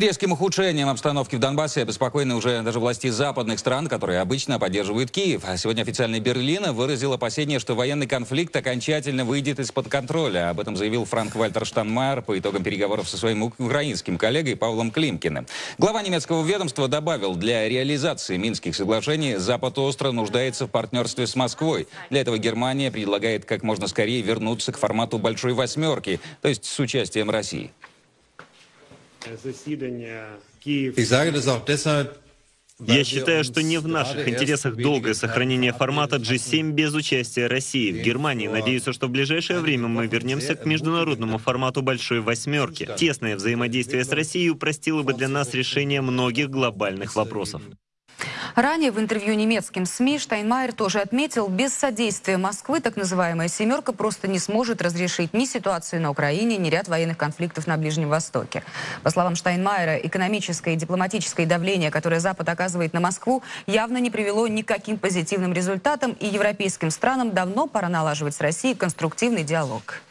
Резким ухудшением обстановки в Донбассе обеспокоены уже даже власти западных стран, которые обычно поддерживают Киев. А сегодня официальный Берлин выразил опасение, что военный конфликт окончательно выйдет из-под контроля. Об этом заявил Франк Вальтер Штанмайер по итогам переговоров со своим украинским коллегой Павлом Климкиным. Глава немецкого ведомства добавил, для реализации Минских соглашений Запад остро нуждается в партнерстве с Москвой. Для этого Германия предлагает как можно скорее вернуться к формату «большой восьмерки», то есть с участием России. Ich sage das auch deshalb, Я считаю, что не в наших интересах долгое сохранение формата G7 без участия России. В Германии надеются, что в ближайшее время мы вернемся к международному формату «Большой восьмерки». Тесное взаимодействие с Россией упростило бы для нас решение многих глобальных вопросов. Ранее в интервью немецким СМИ Штайнмайер тоже отметил, без содействия Москвы так называемая «семерка» просто не сможет разрешить ни ситуацию на Украине, ни ряд военных конфликтов на Ближнем Востоке. По словам Штайнмайера, экономическое и дипломатическое давление, которое Запад оказывает на Москву, явно не привело ни к каким позитивным результатам, и европейским странам давно пора налаживать с Россией конструктивный диалог.